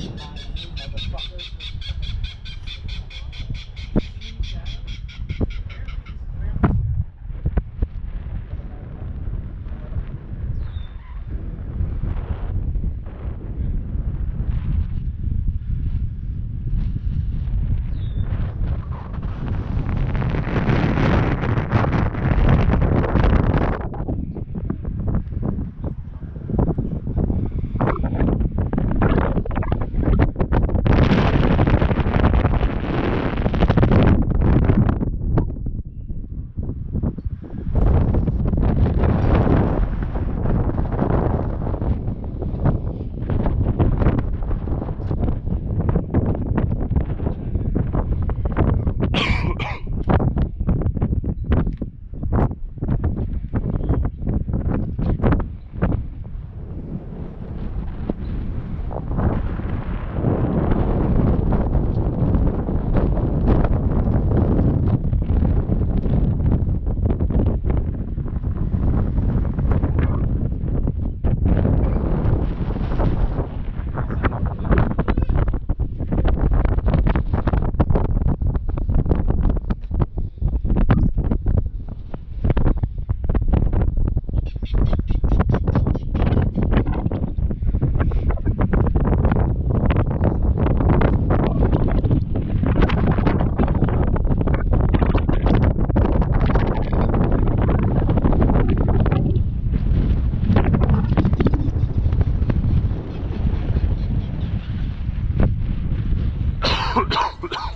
Thank you. Ha, ha, ha.